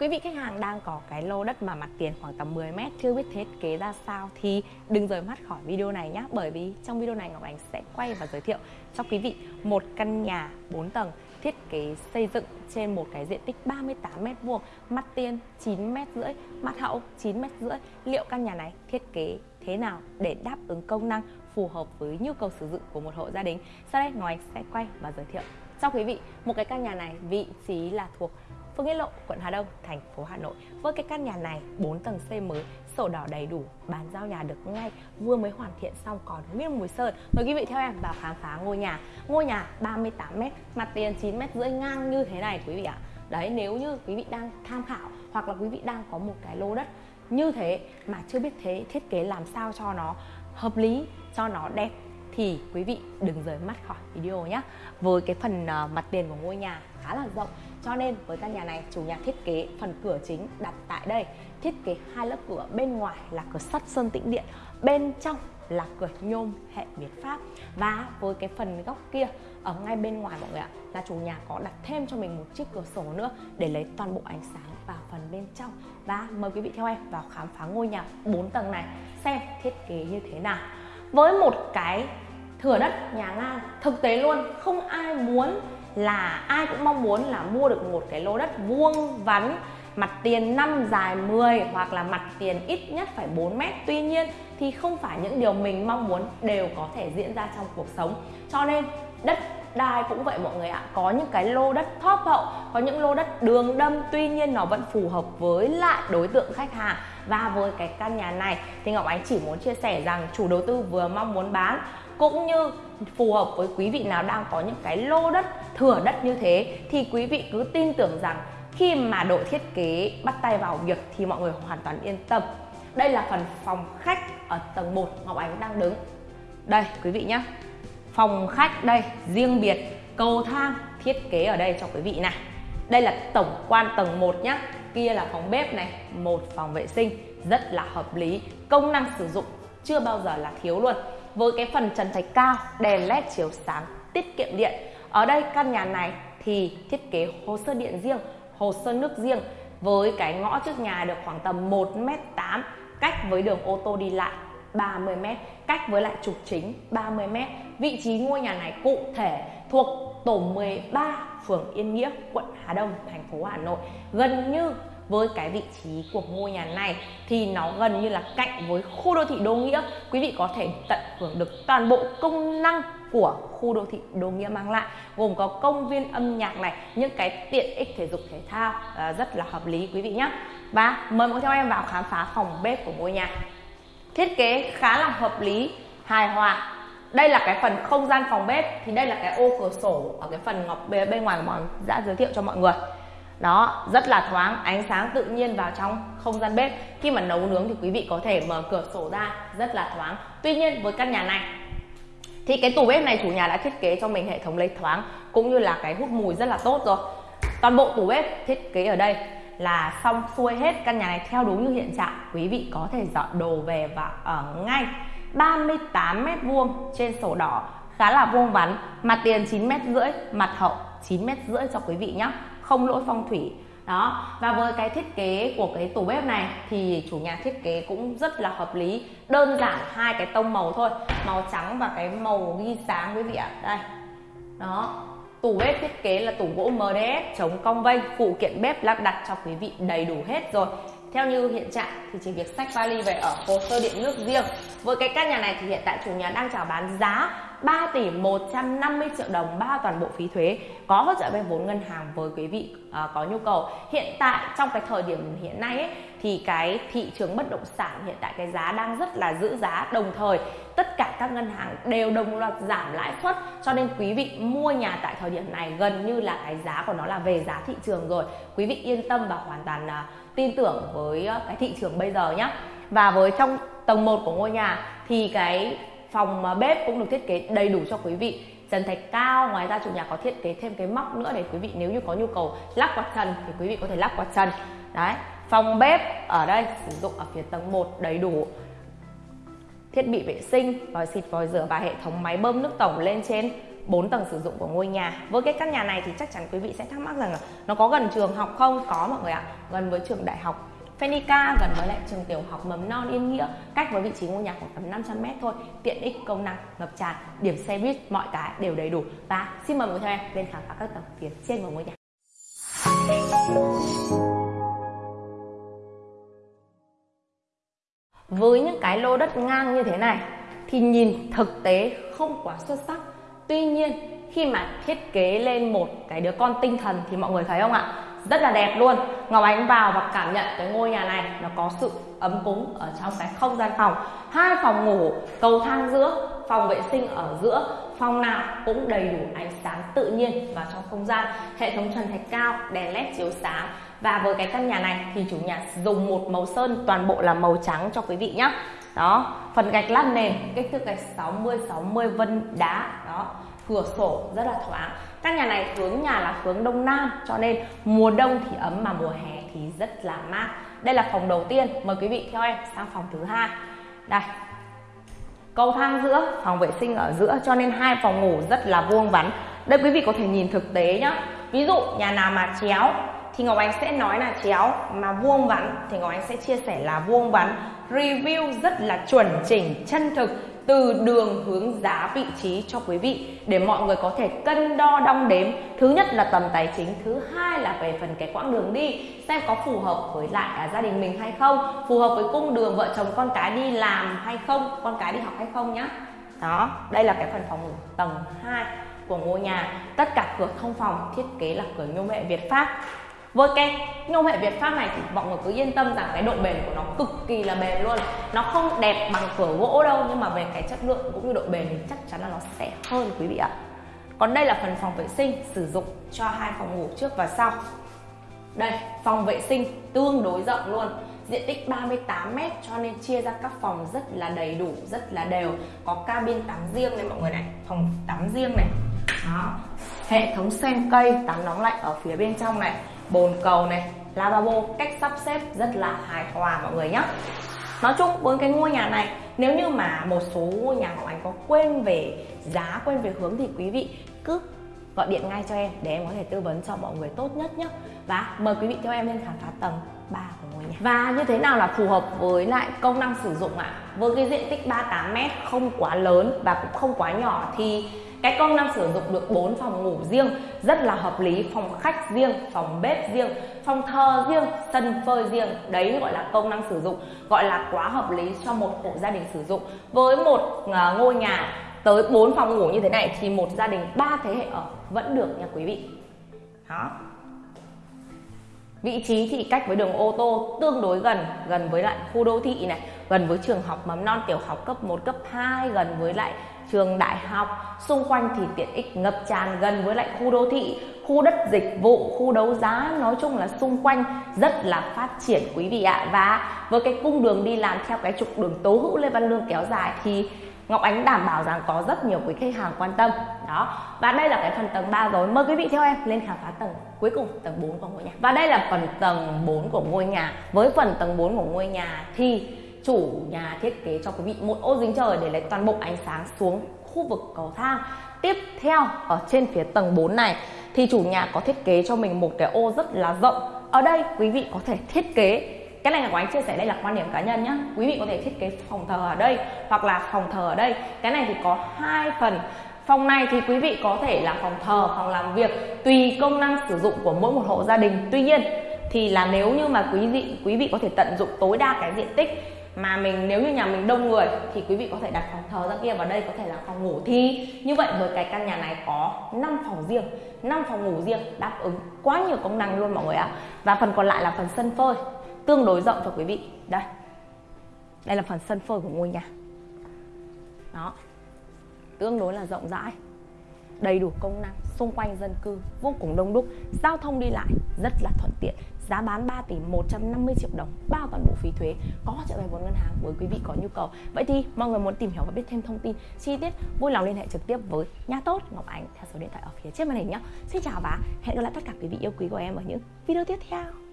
Quý vị khách hàng đang có cái lô đất mà mặt tiền khoảng tầm 10 mét, chưa biết thiết kế ra sao thì đừng rời mắt khỏi video này nhé bởi vì trong video này Ngọc Ánh sẽ quay và giới thiệu cho quý vị một căn nhà 4 tầng thiết kế xây dựng trên một cái diện tích 38 mét vuông, mặt tiền 9 mét rưỡi, mặt hậu 9 mét rưỡi. Liệu căn nhà này thiết kế thế nào để đáp ứng công năng phù hợp với nhu cầu sử dụng của một hộ gia đình? Sau đây Ngọc Ánh sẽ quay và giới thiệu cho quý vị một cái căn nhà này, vị trí là thuộc Phương Nghĩa Lộ, quận Hà Đông, thành phố Hà Nội. Với cái căn nhà này 4 tầng xây mới, sổ đỏ đầy đủ, bán giao nhà được ngay, vừa mới hoàn thiện xong còn nguyên mùi sơn. Mời quý vị theo em vào khám phá ngôi nhà. Ngôi nhà 38 m, mặt tiền 9 m rưỡi ngang như thế này quý vị ạ. Đấy nếu như quý vị đang tham khảo hoặc là quý vị đang có một cái lô đất như thế mà chưa biết thế thiết kế làm sao cho nó hợp lý, cho nó đẹp thì quý vị đừng rời mắt khỏi video nhé với cái phần uh, mặt tiền của ngôi nhà khá là rộng cho nên với căn nhà này, chủ nhà thiết kế phần cửa chính đặt tại đây. Thiết kế hai lớp cửa, bên ngoài là cửa sắt sơn tĩnh điện, bên trong là cửa nhôm hệ Việt Pháp. Và với cái phần góc kia, ở ngay bên ngoài mọi người ạ, là chủ nhà có đặt thêm cho mình một chiếc cửa sổ nữa để lấy toàn bộ ánh sáng vào phần bên trong. Và mời quý vị theo em vào khám phá ngôi nhà 4 tầng này, xem thiết kế như thế nào. Với một cái thửa đất nhà ngang, thực tế luôn, không ai muốn là ai cũng mong muốn là mua được một cái lô đất vuông vắn, mặt tiền 5 dài 10 hoặc là mặt tiền ít nhất phải 4 mét. Tuy nhiên thì không phải những điều mình mong muốn đều có thể diễn ra trong cuộc sống. Cho nên đất đai cũng vậy mọi người ạ. Có những cái lô đất thóp hậu, có những lô đất đường đâm, tuy nhiên nó vẫn phù hợp với lại đối tượng khách hàng và với cái căn nhà này. Thì Ngọc Ánh chỉ muốn chia sẻ rằng chủ đầu tư vừa mong muốn bán, cũng như phù hợp với quý vị nào đang có những cái lô đất thừa đất như thế, thì quý vị cứ tin tưởng rằng khi mà đội thiết kế bắt tay vào việc thì mọi người hoàn toàn yên tâm. Đây là phần phòng khách ở tầng 1 Ngọc Ánh đang đứng. Đây, quý vị nhé phòng khách đây, riêng biệt, cầu thang thiết kế ở đây cho quý vị này. Đây là tổng quan tầng 1 nhé kia là phòng bếp này, một phòng vệ sinh, rất là hợp lý. Công năng sử dụng chưa bao giờ là thiếu luôn. Với cái phần trần thạch cao, đèn led chiếu sáng, tiết kiệm điện. Ở đây căn nhà này thì thiết kế hồ sơ điện riêng, hồ sơ nước riêng. Với cái ngõ trước nhà được khoảng tầm 1m8 cách với đường ô tô đi lại 30m cách với lại trục chính 30m vị trí ngôi nhà này cụ thể thuộc tổ 13 phường Yên Nghĩa quận Hà Đông thành phố Hà Nội. Gần như với cái vị trí của ngôi nhà này thì nó gần như là cạnh với khu đô thị Đô Nghĩa. Quý vị có thể tận hưởng được toàn bộ công năng của khu đô thị Đô Nghĩa mang lại gồm có công viên âm nhạc này những cái tiện ích thể dục thể thao à, rất là hợp lý quý vị nhé và mời mọi theo em vào khám phá phòng bếp của ngôi nhà. Thiết kế khá là hợp lý hài hòa đây là cái phần không gian phòng bếp, thì đây là cái ô cửa sổ ở cái phần ngọc bên ngoài của đã giới thiệu cho mọi người. Đó, rất là thoáng, ánh sáng tự nhiên vào trong không gian bếp. Khi mà nấu nướng thì quý vị có thể mở cửa sổ ra, rất là thoáng. Tuy nhiên, với căn nhà này, thì cái tủ bếp này chủ nhà đã thiết kế cho mình hệ thống lấy thoáng, cũng như là cái hút mùi rất là tốt rồi. Toàn bộ tủ bếp thiết kế ở đây là xong xuôi hết căn nhà này theo đúng như hiện trạng. Quý vị có thể dọn đồ về và ở ngay. 38 mét vuông trên sổ đỏ. Khá là vuông vắn, mặt tiền 9 mét rưỡi, mặt hậu 9 mét rưỡi cho quý vị nhé không lỗi phong thủy. Đó, và với cái thiết kế của cái tủ bếp này thì chủ nhà thiết kế cũng rất là hợp lý. Đơn giản hai cái tông màu thôi, màu trắng và cái màu ghi sáng quý vị ạ. Đây. Đó, tủ bếp thiết kế là tủ gỗ MDF chống cong vênh phụ kiện bếp lắp đặt cho quý vị đầy đủ hết rồi theo như hiện trạng thì chỉ việc sách vali về ở hồ sơ điện nước riêng. Với cái căn nhà này thì hiện tại chủ nhà đang chào bán giá 3 tỷ 150 triệu đồng bao toàn bộ phí thuế có hỗ trợ vay vốn ngân hàng với quý vị à, có nhu cầu. Hiện tại trong cái thời điểm hiện nay ấy, thì cái thị trường bất động sản hiện tại cái giá đang rất là giữ giá. Đồng thời tất cả các ngân hàng đều đồng loạt giảm lãi suất cho nên quý vị mua nhà tại thời điểm này gần như là cái giá của nó là về giá thị trường rồi. Quý vị yên tâm và hoàn toàn uh, tin tưởng với ờ, cái thị trường bây giờ nhé và với trong tầng 1 của ngôi nhà thì cái phòng ờ, bếp cũng được thiết kế đầy đủ cho quý vị. Trần thạch cao, ngoài ra chủ nhà có thiết kế thêm cái móc nữa để quý vị nếu như có nhu cầu lắp quạt trần thì quý vị có thể lắp quạt trần. Đấy, phòng bếp ở đây sử dụng ở phía tầng 1 đầy đủ. Thiết bị vệ sinh, vòi xịt, vòi rửa và hệ thống máy bơm nước tổng lên trên. 4 tầng sử dụng của ngôi nhà. Với cái căn nhà này thì chắc chắn quý vị sẽ thắc mắc rằng là nó có gần trường học không? Có mọi người ạ. Gần với trường đại học Fenica gần với lại trường tiểu học mầm non Yên Nghĩa, cách với vị trí ngôi nhà khoảng tầm 500 m thôi. Tiện ích, công năng, ngập tràn, điểm xe buýt, mọi cái đều đầy đủ. Và xin mời mọi người theo em lên khám phá các tầng phía trên của ngôi nhà. Với những cái lô đất ngang như thế này thì nhìn thực tế không quá xuất sắc tuy nhiên, khi mà thiết kế lên một cái đứa con tinh thần thì mọi người thấy không ạ? Rất là đẹp luôn. Ngọc Ánh vào và cảm nhận cái ngôi nhà này, nó có sự ấm cúng ở trong cái không gian phòng. Hai phòng ngủ, cầu thang giữa, phòng vệ sinh ở giữa, phòng nào cũng đầy đủ ánh sáng tự nhiên vào trong không gian. Hệ thống trần thạch cao, đèn led chiếu sáng. Và với cái căn nhà này thì chủ nhà dùng một màu sơn toàn bộ là màu trắng cho quý vị nhé đó, phần gạch lát nền, kích thước gạch 60 60 vân đá. Đó, cửa sổ rất là thoáng. Căn nhà này hướng nhà là hướng đông nam, cho nên mùa đông thì ấm mà mùa hè thì rất là mát. Đây là phòng đầu tiên, mời quý vị theo em sang phòng thứ hai. Đây, cầu thang giữa, phòng vệ sinh ở giữa, cho nên hai phòng ngủ rất là vuông vắn. Đây quý vị có thể nhìn thực tế nhá. Ví dụ, nhà nào mà chéo thì Ngọc Ánh sẽ nói là chéo mà vuông vắn. Thì Ngọc Ánh sẽ chia sẻ là vuông vắn review rất là chuẩn chỉnh chân thực từ đường hướng giá vị trí cho quý vị để mọi người có thể cân đo đong đếm. Thứ nhất là tầm tài chính thứ hai là về phần cái quãng đường đi xem có phù hợp với lại à, gia đình mình hay không phù hợp với cung đường vợ chồng con cái đi làm hay không con cái đi học hay không nhá. Đó đây là cái phần phòng ngủ tầng 2 của ngôi nhà. Tất cả cửa thông phòng thiết kế là cửa nhôm hệ Việt Pháp với cái nhôm hệ Việt Pháp này thì mọi người cứ yên tâm rằng cái độ bền của nó cực kỳ là bền luôn. Nó không đẹp bằng cửa gỗ đâu, nhưng mà về cái chất lượng cũng như độ bền thì chắc chắn là nó sẽ hơn, quý vị ạ. Còn đây là phần phòng vệ sinh sử dụng cho hai phòng ngủ trước và sau. Đây, phòng vệ sinh tương đối rộng luôn. Diện tích 38 m cho nên chia ra các phòng rất là đầy đủ, rất là đều. Có cabin tắm riêng này, mọi người này, phòng tắm riêng này. Đó, hệ thống sen cây tắm nóng lạnh ở phía bên trong này bồn cầu này, lavabo, cách sắp xếp rất là hài hòa mọi người nhé nói chung, với cái ngôi nhà này, nếu như mà một số ngôi nhà của anh có quên về giá, quên về hướng thì quý vị cứ gọi điện ngay cho em để em có thể tư vấn cho mọi người tốt nhất nhé và mời quý vị theo em lên khám phá tầng 3 của ngôi nhà. Và như thế nào là phù hợp với lại công năng sử dụng ạ? À? với cái diện tích 38m không quá lớn và cũng không quá nhỏ thì cái công năng sử dụng được 4 phòng ngủ riêng, rất là hợp lý. Phòng khách riêng, phòng bếp riêng, phòng thờ riêng, sân phơi riêng. Đấy gọi là công năng sử dụng, gọi là quá hợp lý cho một hộ gia đình sử dụng. Với một à, ngôi nhà tới 4 phòng ngủ như thế này thì một gia đình ba thế hệ ở vẫn được nha quý vị. Đó. Vị trí thì cách với đường ô tô tương đối gần gần với lại khu đô thị này, gần với trường học mầm non tiểu học cấp 1 cấp 2 gần với lại trường đại học, xung quanh thì tiện ích ngập tràn gần với lại khu đô thị, khu đất dịch vụ, khu đấu giá, nói chung là xung quanh rất là phát triển quý vị ạ. Và với cái cung đường đi làm theo cái trục đường tố hữu lê văn lương kéo dài thì Ngọc Ánh đảm bảo rằng có rất nhiều quý khách hàng quan tâm. Đó. Và đây là cái phần tầng 3 rồi. Mời quý vị theo em lên khám phá tầng cuối cùng, tầng 4 của ngôi nhà. Và đây là phần tầng 4 của ngôi nhà. Với phần tầng 4 của ngôi nhà thì chủ nhà thiết kế cho quý vị một ô dính trời để lấy toàn bộ ánh sáng xuống khu vực cầu thang. Tiếp theo, ở trên phía tầng 4 này, thì chủ nhà có thiết kế cho mình một cái ô rất là rộng. Ở đây, quý vị có thể thiết kế, cái này là của anh chia sẻ, đây là quan điểm cá nhân nhé quý vị có thể thiết kế phòng thờ ở đây hoặc là phòng thờ ở đây. Cái này thì có hai phần. Phòng này thì quý vị có thể là phòng thờ phòng làm việc tùy công năng sử dụng của mỗi một hộ gia đình. Tuy nhiên, thì là nếu như mà quý vị quý vị có thể tận dụng tối đa cái diện tích mà mình, nếu như nhà mình đông người thì quý vị có thể đặt phòng thờ ra kia, và đây có thể là phòng ngủ thi. Như vậy với cái căn nhà này có 5 phòng riêng. 5 phòng ngủ riêng đáp ứng quá nhiều công năng luôn mọi người ạ. À. và phần còn lại là phần sân phơi, tương đối rộng cho quý vị. Đây. Đây là phần sân phơi của ngôi nhà. Đó. Tương đối là rộng rãi đầy đủ công năng, xung quanh dân cư vô cùng đông đúc, giao thông đi lại rất là thuận tiện. Giá bán 3 tỷ 150 triệu đồng, bao toàn bộ phí thuế, có hỗ trợ vay vốn ngân hàng với quý vị có nhu cầu. Vậy thì mọi người muốn tìm hiểu và biết thêm thông tin chi tiết, vui lòng liên hệ trực tiếp với nhà tốt Ngọc Ánh theo số điện thoại ở phía trên màn hình nhé. Xin chào và hẹn gặp lại tất cả quý vị yêu quý của em ở những video tiếp theo.